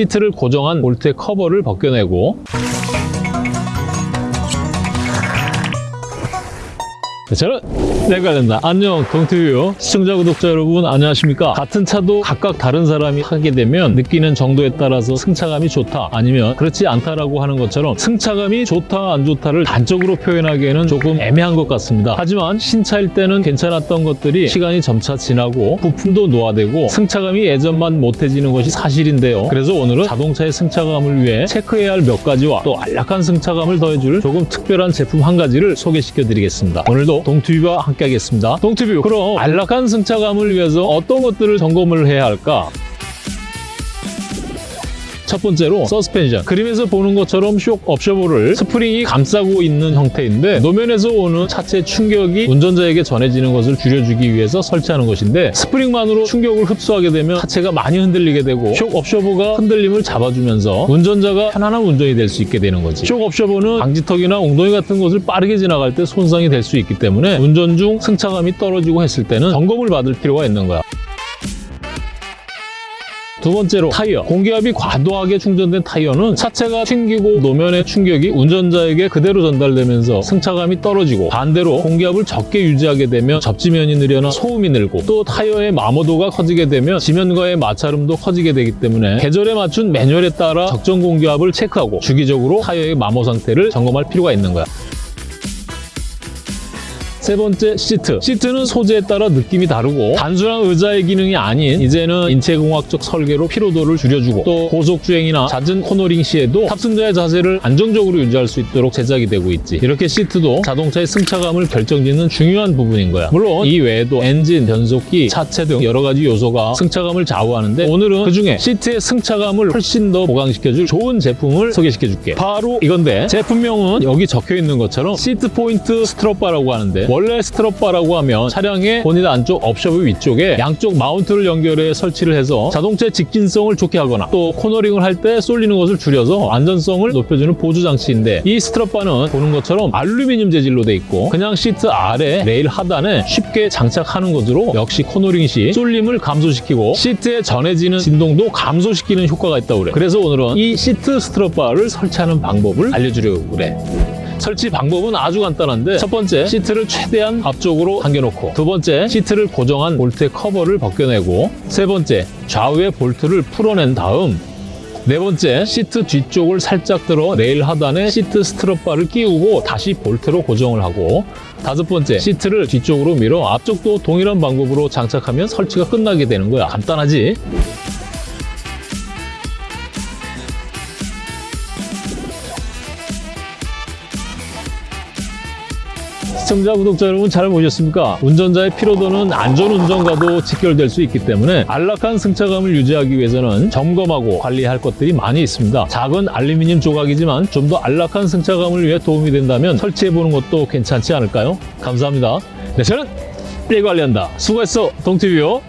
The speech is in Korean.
시트를 고정한 볼트의 커버를 벗겨내고 저는 내가 된다. 안녕 동튜브 시청자 구독자 여러분 안녕하십니까? 같은 차도 각각 다른 사람이 하게 되면 느끼는 정도에 따라서 승차감이 좋다. 아니면 그렇지 않다라고 하는 것처럼 승차감이 좋다 안 좋다를 단적으로 표현하기에는 조금 애매한 것 같습니다. 하지만 신차일 때는 괜찮았던 것들이 시간이 점차 지나고 부품도 노화되고 승차감이 예전만 못해지는 것이 사실인데요. 그래서 오늘은 자동차의 승차감을 위해 체크해야 할 몇 가지와 또 안락한 승차감을 더해줄 조금 특별한 제품 한 가지를 소개시켜 드리겠습니다. 오늘도 동튜브와 함께 하겠습니다. 동튜브 그럼 안락한 승차감을 위해서 어떤 것들을 점검을 해야 할까? 첫 번째로 서스펜션. 그림에서 보는 것처럼 쇼크 업소버를 스프링이 감싸고 있는 형태인데 노면에서 오는 차체 충격이 운전자에게 전해지는 것을 줄여주기 위해서 설치하는 것인데 스프링만으로 충격을 흡수하게 되면 차체가 많이 흔들리게 되고 쇼크 업소버가 흔들림을 잡아주면서 운전자가 편안한 운전이 될 수 있게 되는 거지. 쇼크 업소버는 방지턱이나 웅덩이 같은 곳을 빠르게 지나갈 때 손상이 될 수 있기 때문에 운전 중 승차감이 떨어지고 했을 때는 점검을 받을 필요가 있는 거야 두 번째로 타이어. 공기압이 과도하게 충전된 타이어는 차체가 튕기고 노면의 충격이 운전자에게 그대로 전달되면서 승차감이 떨어지고 반대로 공기압을 적게 유지하게 되면 접지면이 늘어나 소음이 늘고 또 타이어의 마모도가 커지게 되면 지면과의 마찰음도 커지게 되기 때문에 계절에 맞춘 매뉴얼에 따라 적정 공기압을 체크하고 주기적으로 타이어의 마모 상태를 점검할 필요가 있는 거야. 세 번째 시트. 시트는 소재에 따라 느낌이 다르고 단순한 의자의 기능이 아닌 이제는 인체공학적 설계로 피로도를 줄여주고 또 고속주행이나 잦은 코너링 시에도 탑승자의 자세를 안정적으로 유지할 수 있도록 제작이 되고 있지. 이렇게 시트도 자동차의 승차감을 결정짓는 중요한 부분인 거야. 물론 이 외에도 엔진, 변속기, 차체 등 여러 가지 요소가 승차감을 좌우하는데 오늘은 그중에 시트의 승차감을 훨씬 더 보강시켜줄 좋은 제품을 소개시켜줄게. 바로 이건데 제품명은 여기 적혀 있는 것처럼 시트 포인트 스트럿바라고 하는데 원래 스트럿바라고 하면 차량의 보닛 안쪽 업소버 위쪽에 양쪽 마운트를 연결해 설치를 해서 자동차의 직진성을 좋게 하거나 또 코너링을 할 때 쏠리는 것을 줄여서 안전성을 높여주는 보조 장치인데 이 스트럿바는 보는 것처럼 알루미늄 재질로 돼 있고 그냥 시트 아래 레일 하단에 쉽게 장착하는 것으로 역시 코너링 시 쏠림을 감소시키고 시트에 전해지는 진동도 감소시키는 효과가 있다고 그래. 그래서 오늘은 이 시트 스트럿바를 설치하는 방법을 알려주려고 그래 설치 방법은 아주 간단한데 첫 번째 시트를 최대한 앞쪽으로 당겨놓고 두 번째 시트를 고정한 볼트의 커버를 벗겨내고 세 번째 좌우의 볼트를 풀어낸 다음 네 번째 시트 뒤쪽을 살짝 들어 레일 하단에 시트 스트럿바를 끼우고 다시 볼트로 고정을 하고 다섯 번째 시트를 뒤쪽으로 밀어 앞쪽도 동일한 방법으로 장착하면 설치가 끝나게 되는 거야 간단하지? 시청자, 구독자 여러분 잘 보셨습니까? 운전자의 피로도는 안전운전과도 직결될 수 있기 때문에 안락한 승차감을 유지하기 위해서는 점검하고 관리할 것들이 많이 있습니다. 작은 알루미늄 조각이지만 좀 더 안락한 승차감을 위해 도움이 된다면 설치해보는 것도 괜찮지 않을까요? 감사합니다. 네, 저는 일 관리한다. 수고했어, 동티뷰요.